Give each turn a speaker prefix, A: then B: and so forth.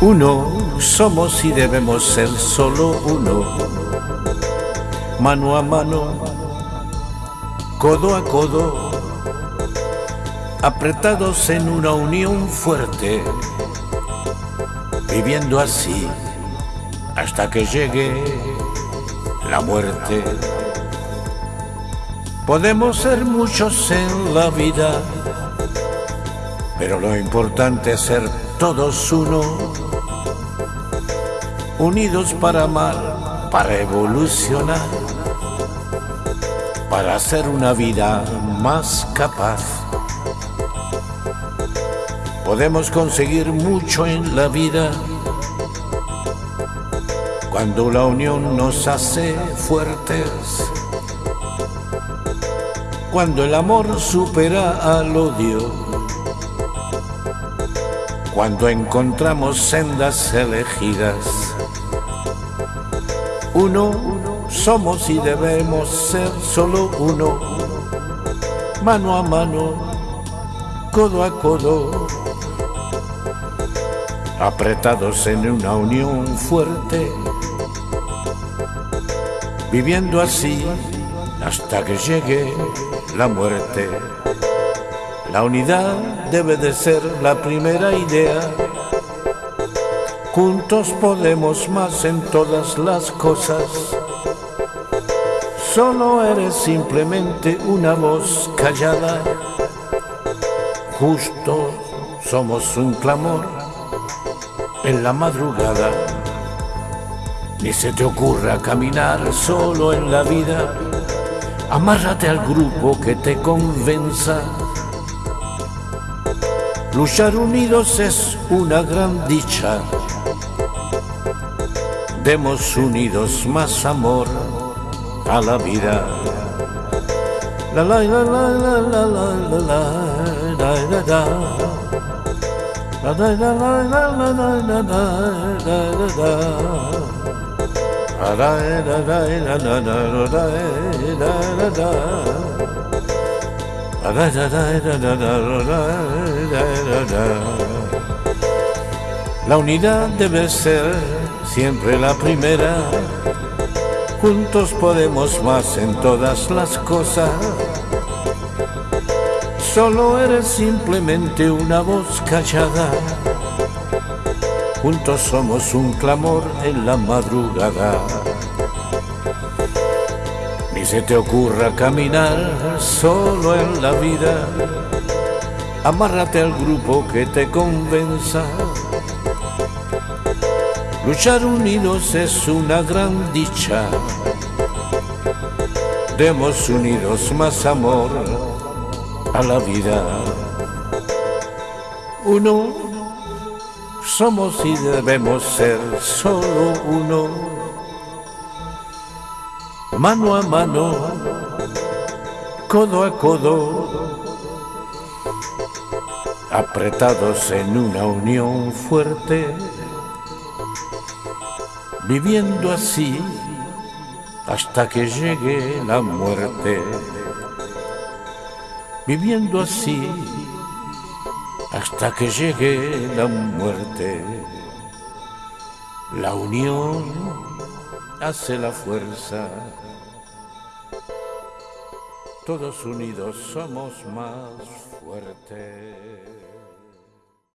A: Uno somos y debemos ser solo uno, mano a mano, codo a codo, apretados en una unión fuerte, viviendo así hasta que llegue la muerte. Podemos ser muchos en la vida, pero lo importante es ser todos uno, unidos para amar, para evolucionar, para hacer una vida más capaz. Podemos conseguir mucho en la vida cuando la unión nos hace fuertes, cuando el amor supera al odio cuando encontramos sendas elegidas. Uno somos y debemos ser solo uno, mano a mano, codo a codo, apretados en una unión fuerte, viviendo así hasta que llegue la muerte. La unidad debe de ser la primera idea. Juntos podemos más en todas las cosas. Solo eres simplemente una voz callada. Justo somos un clamor en la madrugada. Ni se te ocurra caminar solo en la vida. Amárrate al grupo que te convenza Luchar unidos es una gran dicha. Demos unidos más amor a la vida. La la la la la la la la la la la la La la la la la la la la la unidad debe ser siempre la primera. Juntos podemos más en todas las cosas. Solo eres simplemente una voz callada. Juntos somos un clamor en la madrugada se te ocurra caminar solo en la vida, amárrate al grupo que te convenza. Luchar unidos es una gran dicha. Demos unidos más amor a la vida. Uno somos y debemos ser solo uno mano a mano, codo a codo, apretados en una unión fuerte, viviendo así hasta que llegue la muerte, viviendo así hasta que llegue la muerte, la unión hace la fuerza. Todos unidos somos más fuertes.